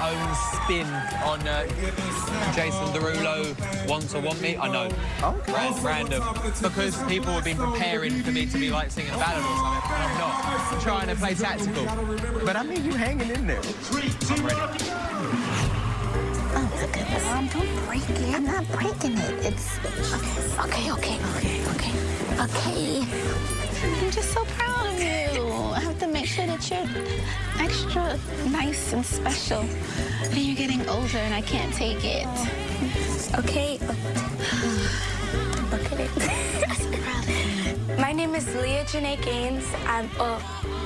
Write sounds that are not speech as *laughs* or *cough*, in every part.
own spin on uh, Jason Derulo Want to Want Me. I know. Okay. Ran- random. Because people have been preparing for me to be like singing a ballad or something, and I'm not. I'm trying to play tactical. But I mean, you hanging in there. I'm ready. Oh, my goodness. Mom, don't break it. I'm not breaking it. It's... Okay, okay, okay, okay, okay. I'm just so proud of you. I have to make sure that you're extra nice and special. And you're getting older and I can't take it. Okay. Look at it. I'm so proud of you. My name is Leah Janae Gaines. I'm, oh,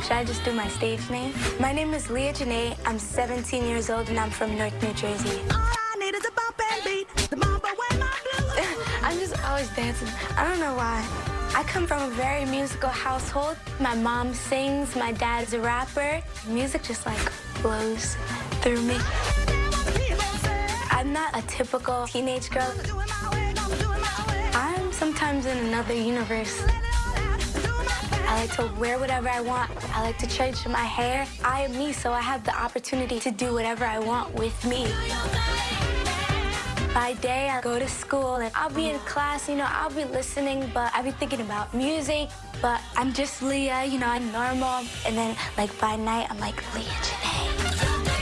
should I just do my stage name? My name is Leah Janae. I'm 17 years old and I'm from North New Jersey. All I need is a bumper beat. The Bumba wear my blue. *laughs* I'm just always dancing. I don't know why. I come from a very musical household. My mom sings, my dad's a rapper. Music just like flows through me. I'm not a typical teenage girl. I'm sometimes in another universe. I like to wear whatever I want. I like to change my hair. I am me, so I have the opportunity to do whatever I want with me. By day, I go to school and I'll be in class, you know, I'll be listening, but I'll be thinking about music. But I'm just Leah, you know, I'm normal. And then, like, by night, I'm like, Leah Janae.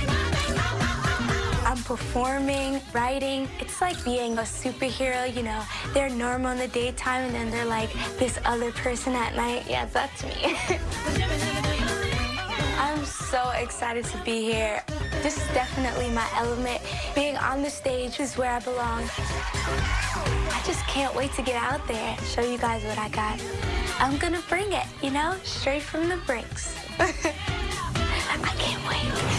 I'm performing, writing. It's like being a superhero, you know. They're normal in the daytime, and then they're like this other person at night. Yeah, that's me. *laughs* I'm so excited to be here. This is definitely my element. Being on the stage is where I belong. I just can't wait to get out there and show you guys what I got. I'm gonna bring it, you know, straight from the bricks. *laughs* I can't wait.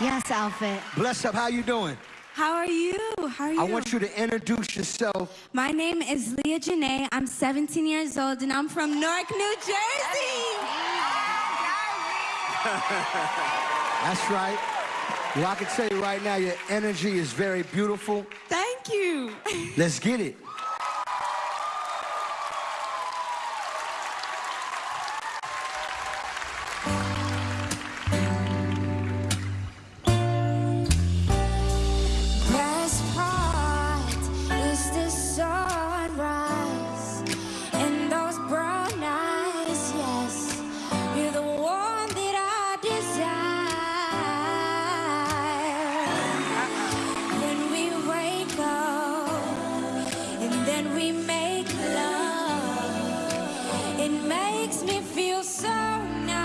Yes, outfit. Bless up, how you doing? How are you? How are you? I want you to introduce yourself. My name is Leah Janae. I'm 17 years old and I'm from Newark, New Jersey. *laughs* That's right. Well, I can tell you right now, your energy is very beautiful. Thank you. *laughs* Let's get it. Makes me feel so nice.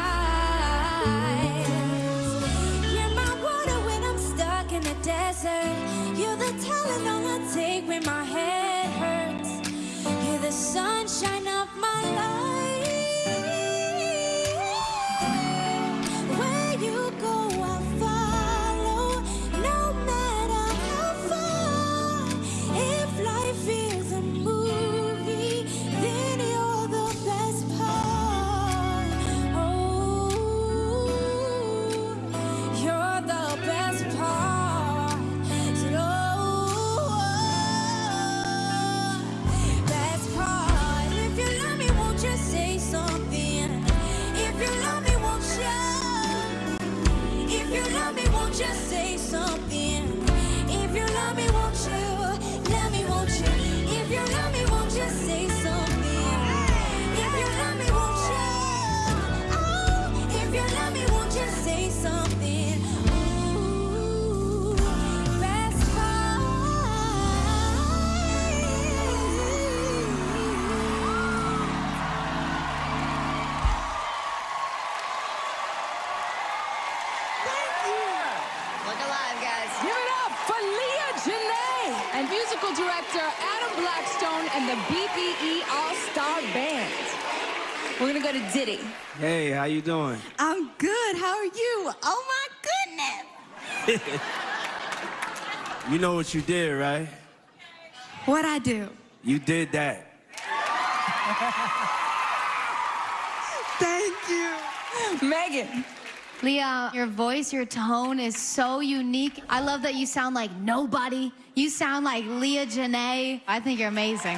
You're my water when I'm stuck in the desert. You're the I take when my head hurts. You're the sunshine Adam Blackstone and the BPE All-Star Band. We're gonna go to Diddy. Hey, how you doing? I'm good. How are you? Oh my goodness. *laughs* You know what you did, right? What I do? You did that. *laughs* Thank you. Meghan, Leah, your voice, your tone is so unique. I love that you sound like nobody. You sound like Leah Janae. I think you're amazing.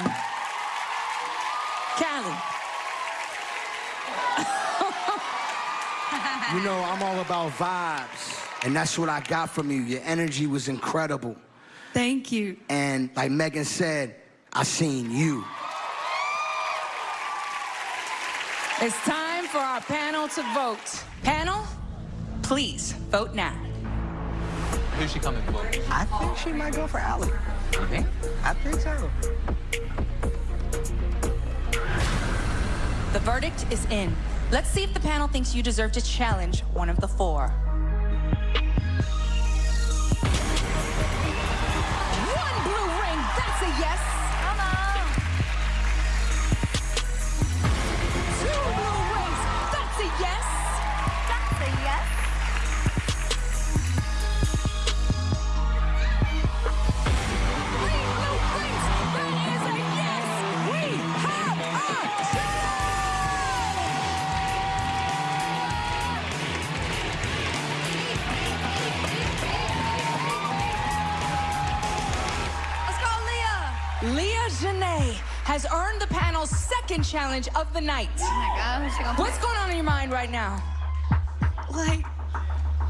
Khaled. *laughs* You know, I'm all about vibes. And that's what I got from you. Your energy was incredible. Thank you. And like Meghan said, I seen you. It's time for our panel to vote. Panel, please vote now. Who's she coming for? I think she might go for Allie. You think? I think so. The verdict is in. Let's see if the panel thinks you deserve to challenge one of the four. Janae has earned the panel's second challenge of the night. Oh my God, who's gonna What's going on in your mind right now? Like,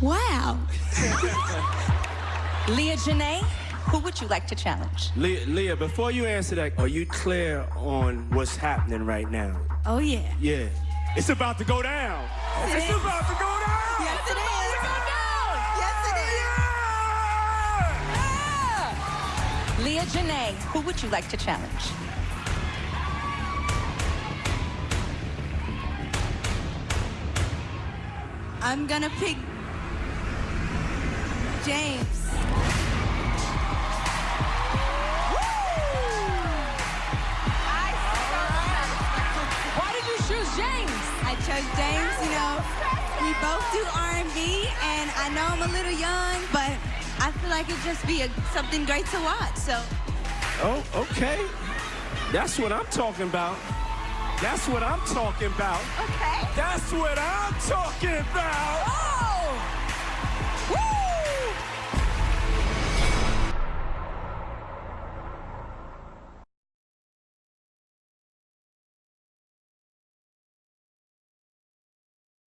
wow. *laughs* Leah Janae, who would you like to challenge? Leah, Leah, before you answer that, are you clear on what's happening right now? Oh, yeah. Yeah. It's about to go down. Yes, it's it is. about to go down. Yes, it is. Janae, who would you like to challenge? I'm gonna pick James. Why did you choose James? I chose James, you know. We both do R&B, and I know I'm a little young, but I feel like it'd just be a, something great to watch. So Oh, okay. That's what I'm talking about. That's what I'm talking about. Okay. That's what I'm talking about. Oh! Woo!